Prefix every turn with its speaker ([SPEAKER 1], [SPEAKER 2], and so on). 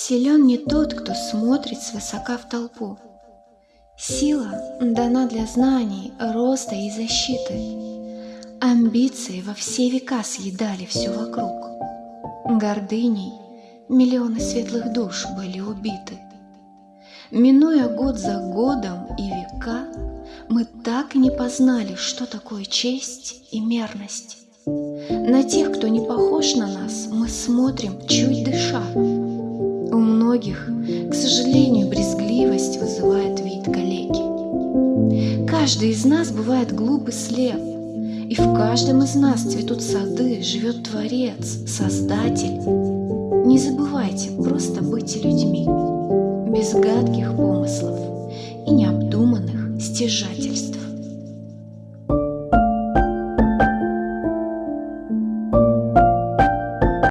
[SPEAKER 1] Силен не тот, кто смотрит свысока в толпу. Сила дана для знаний, роста и защиты. Амбиции во все века съедали все вокруг. Гордыней миллионы светлых душ были убиты. Минуя год за годом и века, мы так и не познали, что такое честь и мерность. На тех, кто не похож на нас, мы смотрим, чуть дыша. К сожалению, брезгливость вызывает вид калеки. Каждый из нас бывает глуп и слеп, и в каждом из нас цветут сады, живет Творец, Создатель. Не забывайте просто быть людьми, без гадких помыслов и необдуманных стяжателей.